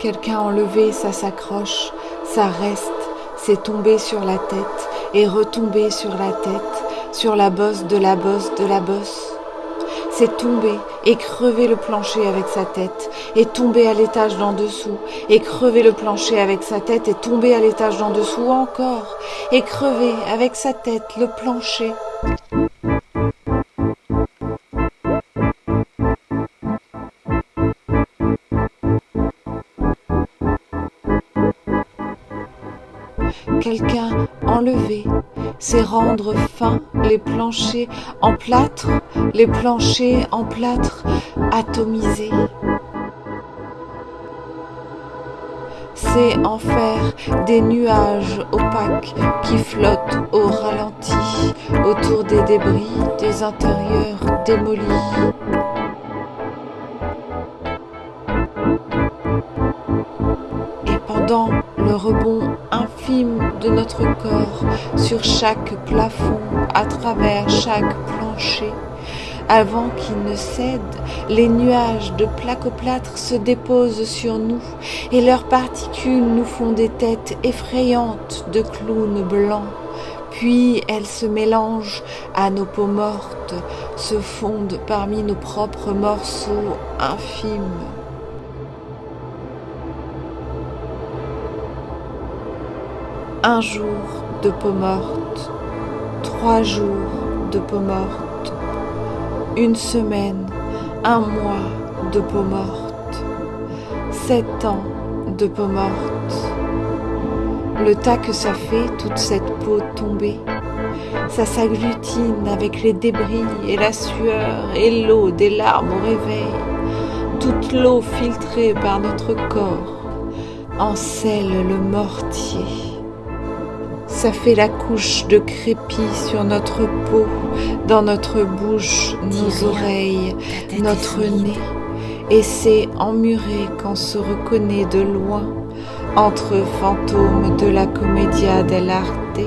Quelqu'un enlevé, ça s'accroche, ça reste, c'est tomber sur la tête et retomber sur la tête, sur la bosse de la bosse de la bosse. C'est tomber et crever le plancher avec sa tête, et tomber à l'étage d'en dessous, et crever le plancher avec sa tête, et tomber à l'étage d'en dessous encore, et crever avec sa tête le plancher. Quelqu'un enlever, c'est rendre fin les planchers en plâtre, les planchers en plâtre atomisés. C'est en faire des nuages opaques qui flottent au ralenti autour des débris des intérieurs démolis. Et pendant le rebond infime de notre corps sur chaque plafond, à travers chaque plancher. Avant qu'il ne cède, les nuages de placoplâtre se déposent sur nous et leurs particules nous font des têtes effrayantes de clowns blancs. Puis elles se mélangent à nos peaux mortes, se fondent parmi nos propres morceaux infimes. Un jour de peau morte, trois jours de peau morte, une semaine, un mois de peau morte, sept ans de peau morte. Le tas que ça fait, toute cette peau tombée, ça s'agglutine avec les débris et la sueur et l'eau des larmes au réveil, toute l'eau filtrée par notre corps encelle le mortier. Ça fait la couche de crépi sur notre peau, dans notre bouche, nos oreilles, notre nez. Et c'est emmuré qu'on se reconnaît de loin entre fantômes de la commedia dell'arte,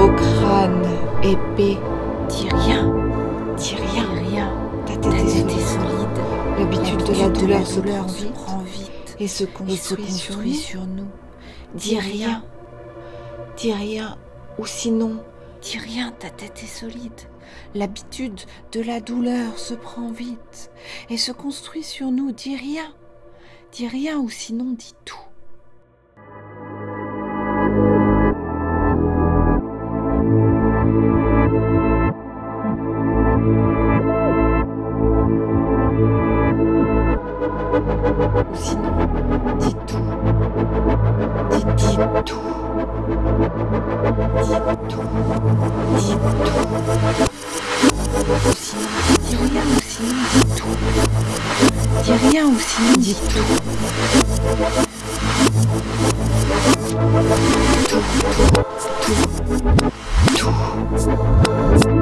au crâne épais. Dis rien, dis rien, rien. Ta tête, est, solide. L'habitude de la douleur, se, prend vite, et se construit, sur, nous. Dis rien. Dis rien, ou sinon, dis rien, ta tête est solide. L'habitude de la douleur se prend vite et se construit sur nous. Dis rien, dis rien, ou sinon dis tout. Ou sinon, dis tout. Dis, dis tout. Dis rien, sinon, dis tout. Tout, tout, tout, tout.